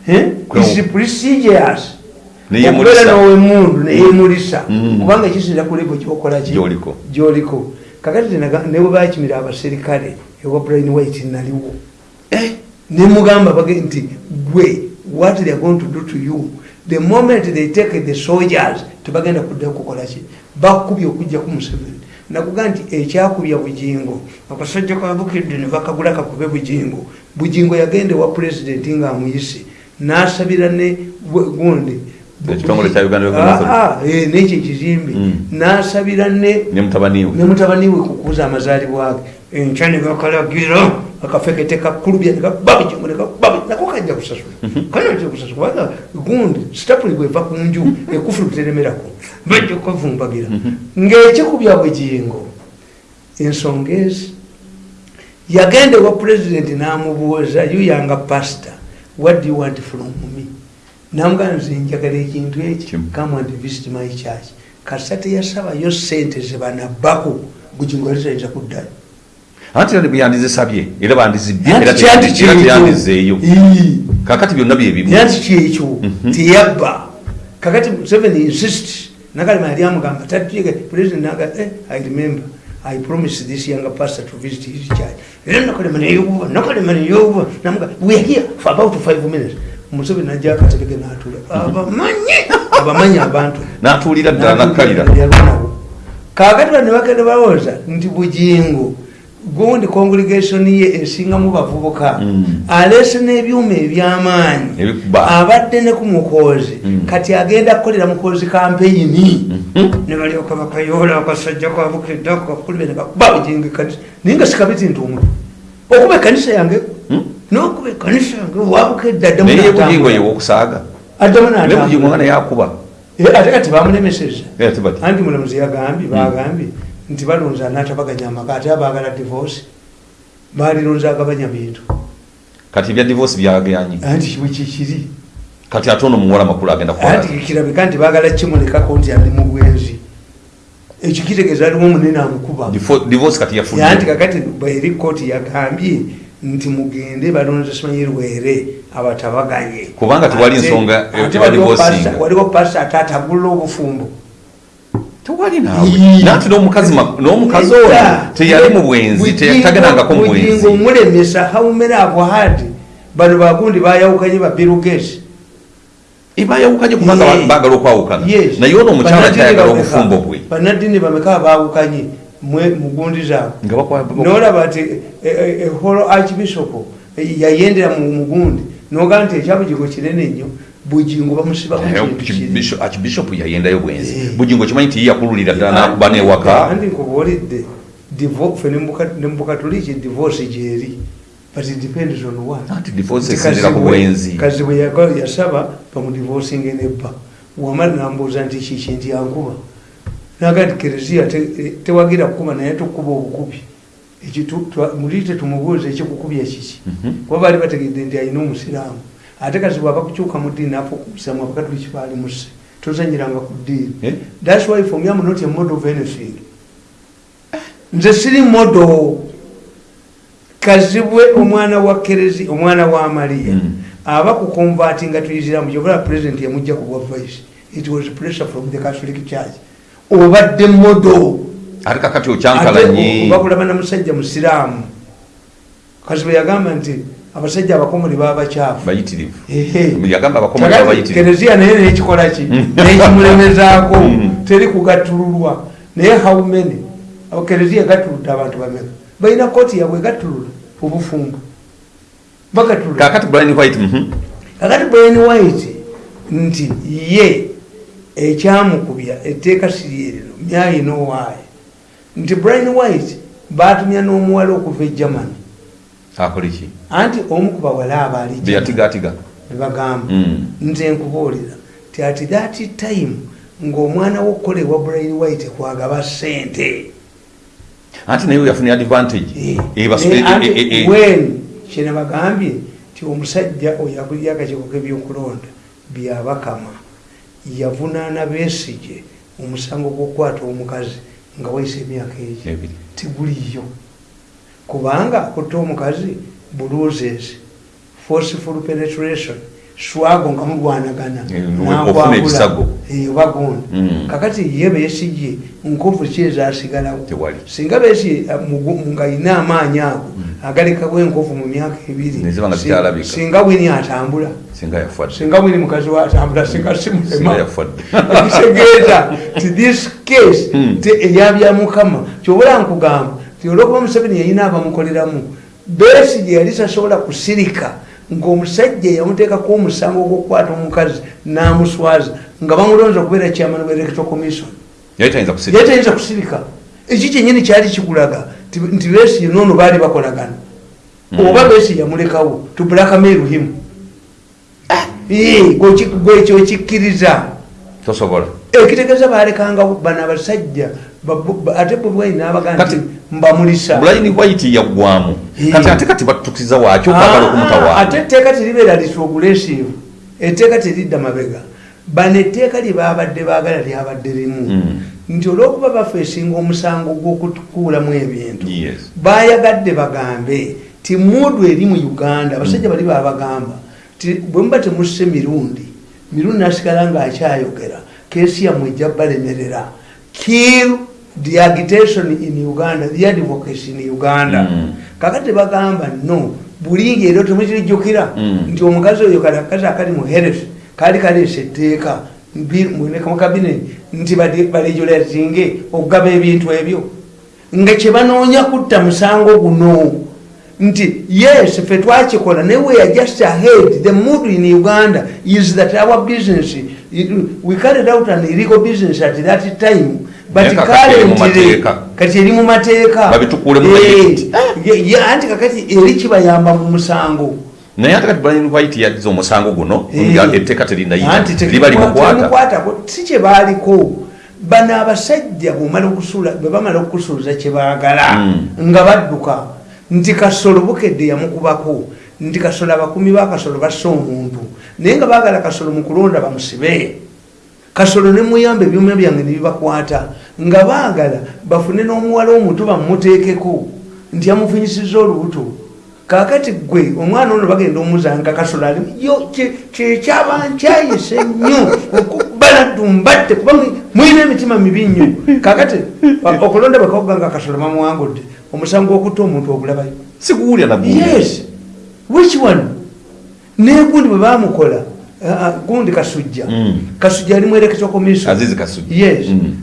Eh? Kwe- Is prestigious okubeera nowemundu neyemulisa Mm. kubanga kisinza kulebo kyokolaki Gyoliko. gyoliko. Kakati tenaga- ne bwe bakimira abaserikale ewa brian white naliwo. Eh, nemugamba bage nti gwe what they are going to do to you? The moment they take the soldiers tebagenda kudda kukolaki bakubye okujja ku museveni nakuga nti ekyakubya bugingo akasajja kabukidde ne bakagula kakube bugingo bugingo yagenda ewa pulezidenti ngaamuyise nasabira ne gundi. Ah, ah, eh, n'ekyo ekizimbe. Mm. nasabira ne mutabaniwe kukuza amazaalibwa ge. Enkya ne bakalagira akafekete kakulubya nekababijongo nako kajja kusasula. Kanajja kusasula kubanga gundi sitapuli bweva ku nju ekufulu teremerako. Bajja okavumbagira ng'ekikubya bugingo ensonga ezi yagenda ewa pulezidenti n'amubuuza yuyanga pasita what do you want from me? Namugana nze njagala ekintu eki come and visit my church. Kasita teyasabayo sente zebanabbako bugingo alizayinza kuddayo anti era bweyandizisabye era bandizibbye Anti era kyandi te- era kyekyo. teyandizeeyo Ii. kakati byonna byebimu nanti kyekyo teyabba. Kakati museveni insist nakalema yali amugamba tatuye president naga eh, i remember. I promised this younger pastor to visit his church. Era nakalema neyuba nakalema neyuba namuga we are here for about five minutes. Museveni najja akatebeke natula abamanyi abamanyi abantu. N'atuulira ddala nakkalira. yalwanawo kakati bano nebagenda balowooza nti bugingo gundi congregation ye esingamu bavubuka. Mm. aleese n'ebyuma ebyamaanyi. Abadde ne ku mukozi Mm. kati agenda kukolera mukozi kampeyini. Ne balyoka bakayoola akasajja kabukedde akakulube ne bakuba bugingo ekanisa naye nga sikabiti nti omuntu okuba ekanisa yange? Mm. nokuba ekanisa yange? Wabukedde addamu naye n'atambula. bugingo yewokusaaga addamu n'atambula. naye akuba Eh, ate kati bamulemeseza anti mulamuzi yagambye bagambye nti balonze anatabaganya amaka ate abagala divorce balilonze agabanya bintu kati ebya divorce byagayanyi anti wekikiri kati ate ono muwala makulu agenda kirabika? Nti bagala kimulekako nti ali mu bwenzi. Ekyo kitegeeza aliwo omunene amukuba. Divorce kati anti yafudde kakati bweri kooti yagambye nti mugende balonze simanyi lwere abatabaganye. Kubanga tewali nsonga waliwo pasita ate atagulula obufumbo tewali naawe nanti n'omukazi ono teyali mu bwenzi tagendanga mu bwenzi. mulemesa how many have had bano bagundi bayawukanye ba Bill Gates? Ebayawukanye kubanga Yeah. ba- baagala okwawukana. Naye ono omukyala kyayagala obufumbo bwe bannaddiini bameka bawukanye mwe- mu gundi zaabwe. Nolaba nti eholo archbishop eh, yayendera mu mugundi nogaa nti ekyabugingo kinene nnyo Naye kintu kiri. Archbishop- yayendayo bwenzi. Eh. bugingo kimanyi ti yakululira ddala nakuba newaka andi nkubuulidde divo- fe ne mu Kat- ne mu katoliki divorce gyeri but it depends on what. Anti divorce Nti esinzira ku bwenzi. kazibwe yaga- yasaba bamudivosinge nebba wamala nambuuza nti kiki nti yankuba naga nti kereziya eh, tewagira kukuba naye tukuba obukubi. Muli tetumubuuza ekikukubya kiki. Mhm. kuba baali bategedde nti alina omusiraamu ate kazibwe abakukyuka mu ddiini afukusamu abakatuliki baali muse tozanyiranga ku ddiini. Eh? thats why for me am not a model of anything. Nze siri model. Kazibwe omwana wa kerezi omwana wa mariya Mm. aba kukonvati nga tuyiziramu kyobala president yamujja ku bwa vice it was pressure from the catholic church. Obadde model. Ate kakati okyankalanye bakulaba na musajja musiraamu. Kazibwe yagamba nti abasajja abakomole baba bakyafu. Bayitirivu. Ehe. yagamba abakomole Kakati babayitirivu kereziya naye nekikolaki nekimulemezaako. Mm. teri kugattululwa naye Abo kereziya gattuludde abantu bameka. Balina kooti yabwe gattulula obufumbo bagattulula kakati brian white mhm. brian white nti ye ekyamukubya etteeka siryerino myayina owaaye nti brian white batumya n'omuwala okuva e germany akoleki anti omu ku bawala aba ali Germany. beyatigatiga bebagamba Mm. nze nkubuulira ti ati that time ng'omwana wokukolebwa brian white kwagaba sente anti naye yafunye advantage Eh, eh, eh, eh, eh. when kyena bagambye ti omusajja oyo akulira akakiiko k'ebyokulonda byabakama yavunaana beesige omusango gw'okukwata omukazi nga wayise emyaka egi Ebiri. Kubanga akutta omukazi bruises forceful penetration swago nga mulwanagana Eh. Eh, oba gundi Mm. kakati ye beesigye nkovu ki ezasigalawo? Singa beesi ng'ayina amaanyi ago agalekawo enkovu mu myaka ebiri singa wini atambula. Singa wini mukazi watambula singa singa simulema yafadde ekitegeeza ti this case Hmm. te eyabya mukama. Kyobula nkugamba ti olwokuba museveni yayina abamukoleramu beesi gye yali tasobola kusirika ng'omusajja yamuteekako omusango gw'okukwata omukazi n'amuswaza nga bamulonza okubeera chairman wa electoral commission. Yali tayinza kusirika. Eki kyenyini kyali kikulaga ti- nti beesi noono baali bakolagana. Oba beesi yamulekawo tubulakameeru himu gwekyo okikkiriza. Tosobola. Ekitegeeza balekanga bano abasajja ate bobwayi n'abaga nti Kati- mbamulisa brian white yaggwamu. Kati ate kati batukiza waaki okwagala Ah, okumutawaana ate etteeka teribeera litogulesive etteeka teridda mabega. Bano etteeka lye babadde baagala lyabadde limu. Mm. nti olwokuba bafeesinga omusango gw'okutukuulamu ebintu bayagadde bagambe ti muudu eri mu uganda abasajja bali babagamba ti bwe muba temusse mirundi mirundi nasigala ngaakyayogera keesi yammwe ejja balemerera. Kill the agitation in uganda the advocacy in uganda. Mm. kakati bagamba no bulingi era temukirijjukira Mm. nti omukazi oyo kali akazi akali mu heres kaali kaleesa etteeka mbi- mu mu kabineti nti balejulatinge okugaba ebintu ebyo. Nga kyebanoonya kutta musango guno nti yes fe twakikola naye we are just ahead. The mood in uganda is that our business we carried out an illegal business at that time currently mateeka. kati eri mu mateeka Eh, anti kakati eri kibayamba mu musango naye ate kati brian white yazza omusango guno Eh. nga etteeka terinayita Anti liba limukwata temukwatako si kyebaaliko bano abasajja bwomala okusula bwe bamala okusuuza kyebaagala Mm. nga badduka nti kasolo bukedde yamukubako nti kasolo abakumi bakasolo basse omuntu naye nga baagala kasolo mu kulonda bamusibe kasolo ne muyamba ebyuma byange nebibakwata nga baagala bafune n'omuwala omuto bamumuteekeko nti yamufunyisiza olubuto. Kakati gwe omwana ono bagenda omuzanga kasolo ali yo kye- kyekyaba nkyayise nnyo okubaladumbatte kuba mwi- mwina emitima mibi nnyo. Kakati okulonda bwekawuganga kasolo bamuwangudde omusango okutta omuntu ogulabayo. Sikuwulya yes. Which one? Negundi bwe bamukola gundi kasujja. Mm. kasujja ali mwerekezo commission Azizi Kasujja. yes. Mm.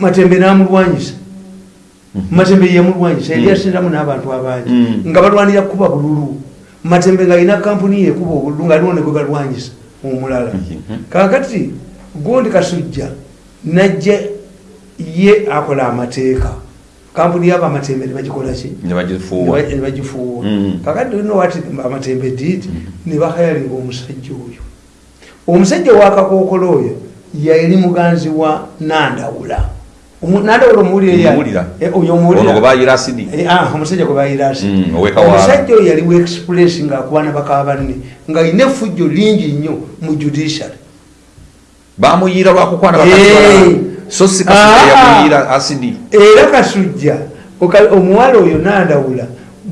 Matembe namulwanyisa. Matembe yemulwanyisa eri asindamu n'abantu abangi. Mm. nga balwanira kuba bululu. Matembe ngaalina kampuni yekuba obululu nga aliwo negwe galwanyisa omulala. Mhm. kakati gundi kasujja najja ye akola amateeka. Kampuni yaba amatembe nebagikolaki nebagifuuwa ne bagifuuwa. Mm. kakati olina wati amatembe did ne bakayalinga omusajja oyo omusajja wakakookolo oyo yali muganzi wa nandawula. Nandawula omuwulire Omuwulira. oyo ono omuwulira gwe bayira asidi Eh, ah, omusajja gwe bayirasi Mm, oyo yali express ngaakubaana baka banne nga alina effujjo lingi nnyo mu judiciary. Bamuyira lwakukwana bakati so si kasujja Ah. yamuyira asidi era kasujja. Omuwala oyo nandawula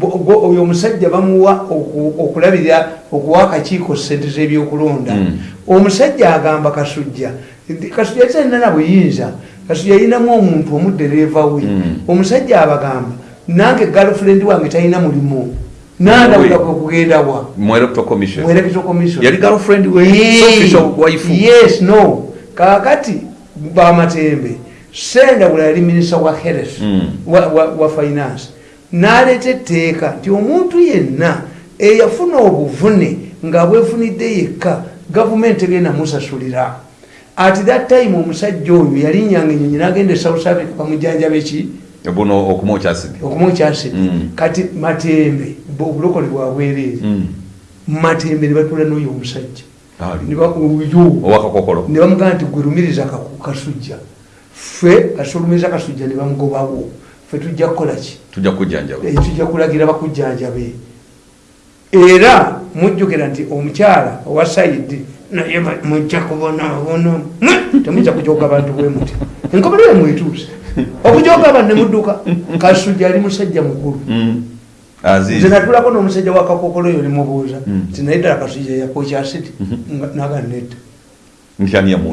oyo omusajja bamuwa oku- okulabirira okuwa akakiiko sente z'ebyokulonda. Mm. omusajja agamba kasujja kasujja talina na buyinza kasujja yalinamu omuntu omudereeva we. Mm. omusajja abagamba nange galfrend wange talina mulimu. Nandawula kwe kugenda wa? Mu electoral commission. Mwerekezo commission. Yali girlfriend we? Yee. so official wife? Yes no. Kakati bamatembe sendawula yali minisita wa health Mm. wa, wa finance naleeta etteeka nti omuntu yenna eyafuna obuvune nga bwefunidde yekka gavumenti egenda musasulira. At that time omusajja oyo yalinyanga enyonyi nagenda e south africa bamujanjaba eki? Buno okumwokya asidi Mm. kati matembe obulokole bwabwereere Mm. matembe ne batula n'oyo omusajja. Ali. Ne ba- oyo. Owakakokolo ne bamugamba nti gwerumiriza kasujja. Ffe kasulumiza kasujja ne ffe tujja kukolaki tujja Eh, tujja kulagira bakujjanjabe. Era mujjukira nti omukyala owa saidi naye mujja kubonaabona temujja kujoga bantu bwe muti. Enkomerero yemwetuuse okujoga abantu nemudduka kasujja ali musajja mukulu. Mm. nze natulako n'omusajja wakakokolo oyo nemubuuza Mm. nti naye ddala kasujja yakokyasiti naga nedda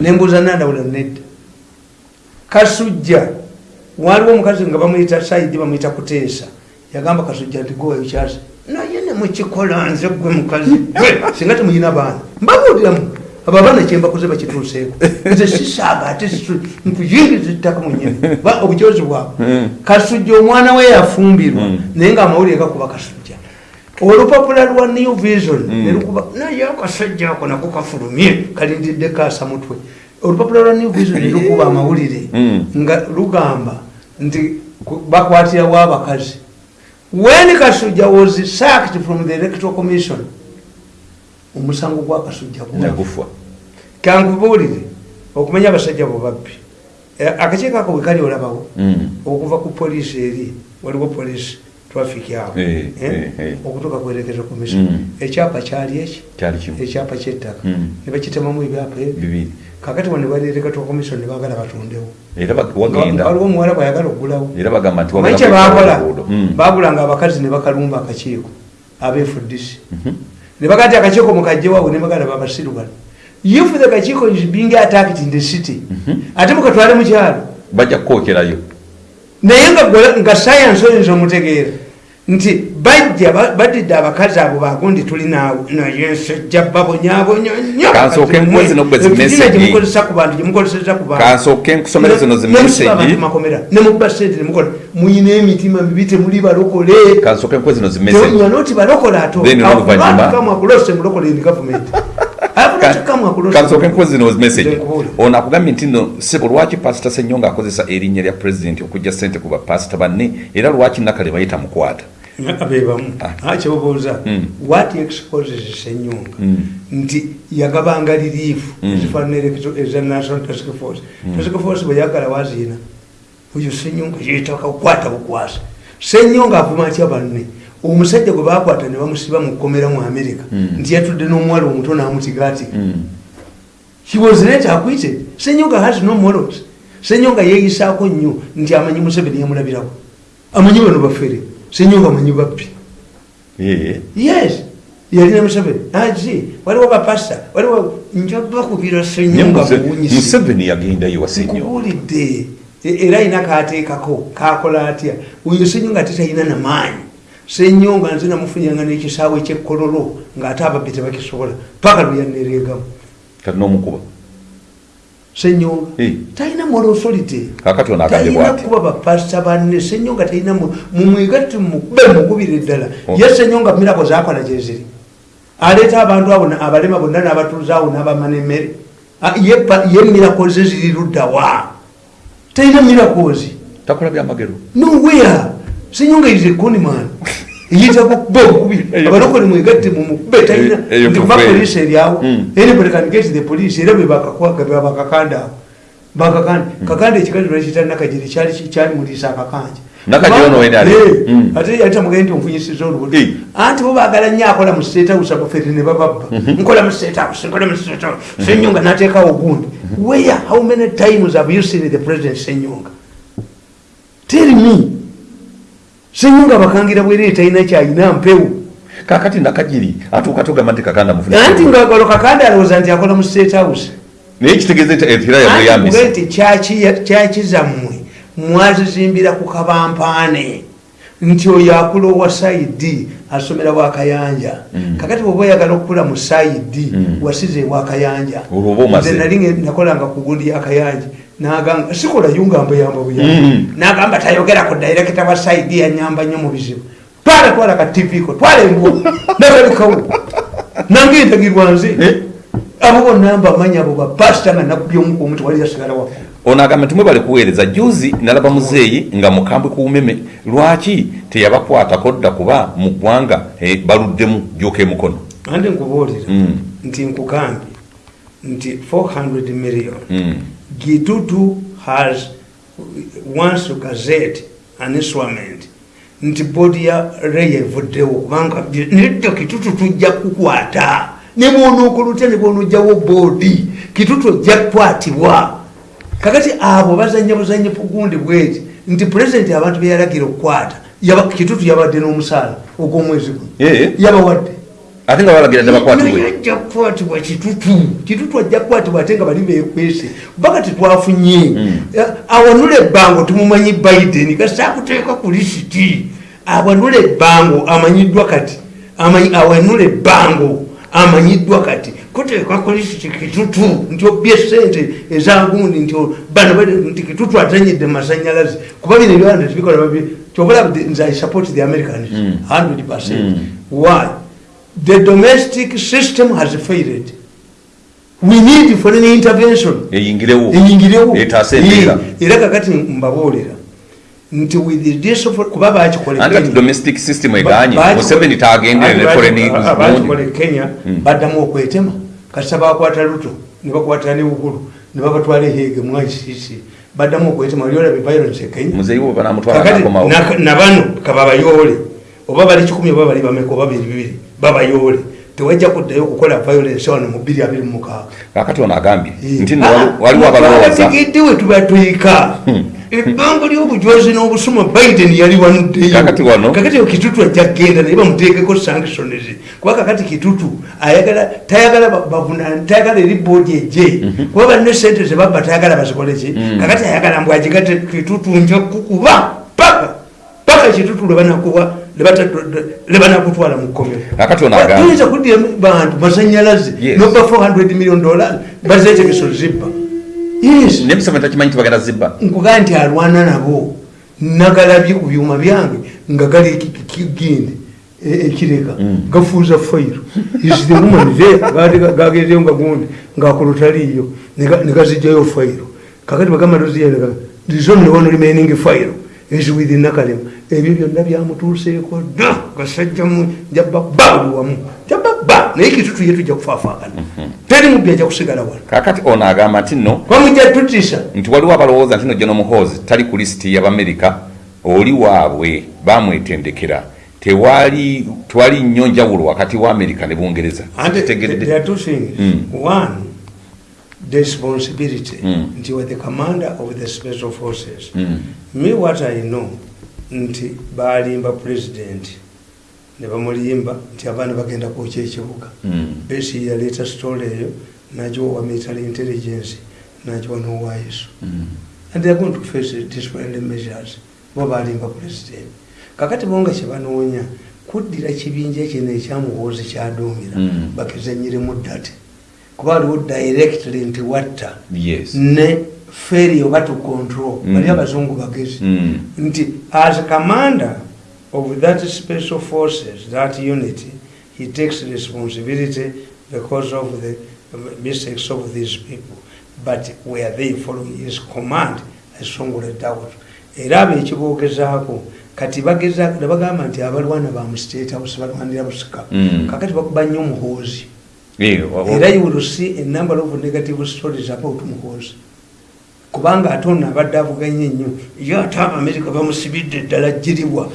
nembuuza nandawula nedda kasujja waliwo omukazi nga bamuyita saidi bamuyita kuteesa yagamba kasujja nti gwewayokyasi naye nemukikola nze gwe mukazi. Gwe singa temuyina baana mbabuuliramu. Abo abaana kyembakoze bakituuseeko. Nze sisaaga ate nkuyingiza ettaka munyini ba obukyozi bwabwe. Mm. kasujja omwana we yafumbirwa Mm. naye ngaamawulire gakuba kasujja. Olupapula lwa new vision Mm. nelukuba naye akasajja ako nako kafulumye kalindidde kaasa mutwe olupapula lwa new vision nelukuba amawulire. Mm. nga lugamba nti bakwatirawo abakazi when kasujja was sacked from the electoral commission omusango gwa kasujja nagufa kankubuulire okumanya abasajja bo babbi. Eh, akakiiko ako bwe kali olabawo Mm. okuva ku poliisi eri waliwo poliisi traffic awo Eh, eh, okutuuka ku erekezo commission. Mm. ekyapa kyali eki? Ekyapa kyettaka. Mm. ne bakitemamu ebyapa ebyo kakati wano bali erekezo commission ne baagala batundewo waliwo omuwala bwayagala omanyi wagenda kye baakola? oluguudo. Mm. baagulanga abakazi ne bakalumba akakiiko abefudisi Mhm. ne bagaa ti akakiiko mukajjewawe ne bagala babasiru bano if the kakiiko is being attacked in the city. Ate mukatwale mukyalo bajja kukookerayo. Naye nga sayansi oyinza omutegeera nti bajja ba- badidde abakazi abo bagundi tulinaawe naye nsejja babonyabonya gyemukozesa ku bantu gyemukozesa ku bantu. Kansooke nkusomere zino zi message makomera nemukuba sente nemukola muyina emitima mibi temuli balokole. Kansooke nkuwe zino zi message you are not balokole ato Then oluvannyuma- kamuakulose mulokole in government kansooke nkuwe zino zi message. Ono akugambye nti no sebo lwaki pasita senyonga akozesa erinnya lya pulezidenti okujja sente ku bapasita banne era lwaki nakale bayita mukwata bebamu Ah. kyobuuza Mm. what exposes senyonga? Mm. nti yagabanga liriifu Mm. ezifaanana erekezo eza national task force. Task force bweyagala waziina oyo senyonga yetaka kukwata bukwasa. Senyonga avuma atya banne omusajja gwe bakwata ne bamusiba mu kkomera mu america Mm. nti yatudde n'omuwala omuto n'amutigatika Mm. he was not acquitted. Senyonga has no morals. Senyonga yeeyisaako nnyo nti amanyi museveni yamulabirako. Amanyi bano bafere. Senyonga amanyi Eh, yes. Yalina museveni. Aki waliwo bapasta waliwo njabakubira senyonga Muse- buwunyisi museveni yagendayo wasenyo nkubuulidde. E- era ayina kateekako kakola atya? Oyo senyonga ate talina namaanyi senyonga nze namufunyanga n'ekisaawe kyekkololo ng'ate ababbi tebakisobola. Paka lwe yanereegamu kati n'omukuba? Senyonga talina moral authority. Talina kuba bapasita banne. Senyonga talina mu- mumwegati mukube mukubire ddala. Oh. ye senyonga mirako zakola gyeziri aleeta abantu abo na- abalema bonna n'abatuuze awo n'abamana emmere ye mirako ze ziri luddawa talina mirakozi takola byamagero nowhere senyonga is a conman yitako kuba Eyo- abalokole mwegatte mumukube talina kufa polisi eryawo anybody can get the police. Era bwe bakakanda bakakanda kakanda ekikali lwekita nakajiri kyali kyali muliisa akakanja. Eh, Mm. ate yali tamugende nti onfunyisiza olubuto Eh. anti bo baagala nnyo akola mu state house abafere ne bababba nkola mu state house nkola mu state house. Senyonga n'ateekawo ogundi. Where how many times have you seen the president senyonga tell me senyonga bakangira bwere talina kyalina mpewo. Kakati nakajiri atuuka togamba nti kakanda mufuna anti ngakalo kakanda alowooza nti akola mu state house. Naye kitegeeza era nti kyaki- zammwe mwazizimbira ku kabampaane nti oyo akula owa saidi asomera bwakayanja kakati bwoba oyagala okukula mu saidi wasize Olwo oba omaze. nze nali nakolanga ku gundi yakayanja nagamba sikola yungambuyamba buyamba Mm. nagamba tayogera ku dairekita wa saidi yanyamba nnyo mu bizibu. Twala twala ka tvko twala embwo nagalikawo nange entagirwa nze. Eh? abo bonna mbamanyi abo bapasita nga nakubya omu omuti wali yasigala wafu ono agamba nti mwebale kuweereza. Juzi nalaba muzeeyi nga mukambwe ku bumeme lwaki teyabakwatako dda kuba mu ggwanga eh, baluddemu juuka emukono ande nkubuulira Mm. nti nkugambye nti 400 million Mm. Gitutu has once to gazette an instrument nti boodi ya reya evuddewo kubanga nedda kitutu tujja kukwata. Ne bwonokolutya ne bwonojjawo boodi kitutu ojja kukwatibwa kakati abo bazanya buzanyi bugundi bweti nti pulezidenti abantu beyalagira okukwata kitutu yabadde n'omusaala ogw'omwezi guno. Yabawadde ate nga balagira tebakwatibwe Naye ajja kukwatibwa kitutu kitutu ajja kukwatibwa ate nga bali bekwese kubanga tetwafunye awanula ebbango tumumanyi biden. Kasitakuteeka ku lisiti awanula ebbango amanyiddwa kati. Awanula ebbango amanyiddwa kati. Kwa ku lisiti kitutu nti obye sente ezagundi nti bano nti kitutu atanyidde masanyalazi kuba bino ebyanda tebikola kyobola nze i support the americans. 100 percent. Why the domestic system has failed. We need foreign intervention. Eyingirewo. Eyingirewo. Etaasa embeera Eh, era kakati mbabuulira nti with this of- kuba kati Kenya. domestic system eganye Ba- museveni tagenderere Ati foreign baki- gundi. bakikola e kenya baddamu okwetema. Kasita bakwata luto ne bakwata ne uhuru ne babatwala ehege mu icc baddamu okwetema oli olaba violence kenya. Muzeeyi we banamutwala kakati nakomawo. na- na bano kababayoole oba bali kikumi oba bali bameka oba biri bibiri babayoole. Tewajja kuddayo okukola violence wano mu bbiri abiri mumukaaga kakati ono agambye nti waliwo abalowooza. abatigidde we tubatwika. Ebbanga ly'obujwazi n'obusuma biden yali wanuddeyo. Kakati wano- kakati yo kitutu ajja kgenda naye bamuteekeko sanctions. Kuba kakati kitutu ayagala tayagala tayagala eri boodi ejje kuba balina sente zebabba tayagala bazikoleki kakati ayagala mbw agigate kitutu nja kukuba paka ekitutu lebanakuba lebanakutwala mu kkomero kuddira bantu masanyalaze noba 400 million dollars bazetegeso zibba. Nkugaa nti alwana nabo nagalabye ku byuma byange nga gali kigindi ekireka gafuuza fayiro. Is the woman there? Gaali ga- gagenzeyo nga gundi ngaakolotaliyo negazijjayo fayiro. Kakati bagamba toziyereka zone one remaining fayiro is with nakalema ebyo byonna byamutuuseeko dda gasajjamu jabba ba buli wamu. Jabba ba naye kitutu ye tujja kufaafaagana teri mubbi ajja kusigala wano. Kakati ono agamba nti nno kwamujja tutisa nti waliwo abalowooza nti no geno muhoozi tali ku lisiti y'abamerika oli waabwe bamwetendekera. Tewali twali nnyo njawulo wakati wa amerika ne bungereza. Things. Mm. One, responsibility. Mm. Nti you are the commander of the special forces. Mm. Me what I know, nti balimba president ne bamuliyimba nti abaana bagenda kwokya ekibuga Mm. besi yaleeta sitole eyo nagiwa wa military intelligence nagiwa n'owaiso Mm. and they're going to face disciplinary measures bo balimba president kakati bonga kyebanoonya kuddira kibinja kino ekyamuhoozi kyaduumira Mm. bakizanyiremu ddate kuba waliwo directly nti watta yes. ne feri oba to control. Mm. bali abazungu bagezi. Mm. nti as commander of that special forces that unity he takes responsibility because of the mistakes of these people. But were they following his command esongole doubt era abo ekiboogezaako kati bageza nebagamba nti abalwana ba mu state house balwanira busika. Mm. kakati bakuba nnyo muhoozi. wa- wa- era you will see a number of negative stories about muhoozi kubanga ate ono abadde avuganye nnyo ye ate abamerika bamusibidde eddala jiribwa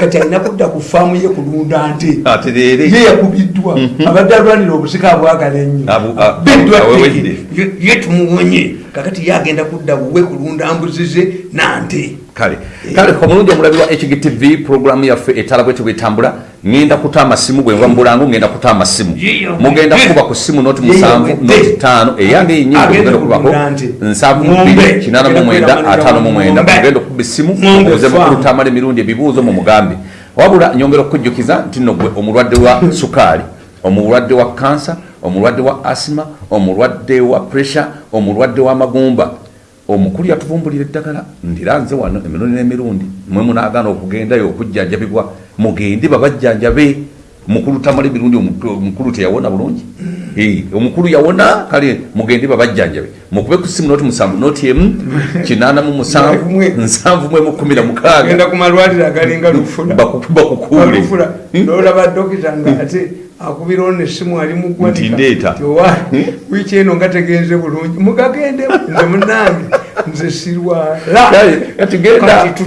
kati alina kudda ku faamu ye kulunda nte. Leero ye yakubiddwa. Abadde alwanira obusika bwagala ennyo. Abu- a- Abiddwa awewedde. tteke. Ye- ye tumuwonye. Kakati ye agenda kudda buwe kulunda mbuzi ze nante kale kale omulungi omulabi wa hgtv programu yaffe etala bwete bwetambula ngenda kuta amasimu bwe nva mubulango ngenda kuta amasimu mugenda kuba ku simu noti musanvu noti tano. Eyange enyingi Agenda mugenda kubako kulunda nti. nsanvu Ng'ombe. bbiri kinana mu mwenda ataano mu mwenda. Mugenda okuba muze farm. mukulutamala emirundi ebibuuzo mu mugambe wabula nyongera okukujjukiza nti nno gwe omulwadde wa sukaali omulwadde wa kansa omulwadde wa asima omulwadde wa pressure omulwadde w'amagumba omukulu yatuvumbulira eddagala ndira nze wano emirundi n'emirundi. Mwe munaagaana okugendayo okujjanjabibwa mugende babajjanjabe. Mukulu tamala emirundi omu- omukulu teyawona bulungi. Omukulu yawona kale mugende babajjanjabe. Mukube ku simu noti musanvu noti emu kinaana mu musanvu nsanvu mu emu kumi na mukaaga. Agenda ku malwaliro agalinga lufula. Baku- bakukuule lufula nolaba dokita nga ate akubirawo nesimu ali Nti ndeeta. muggwaowa wiiki eno nga tegenze bulungi. Mugagende nze munange nze sirwala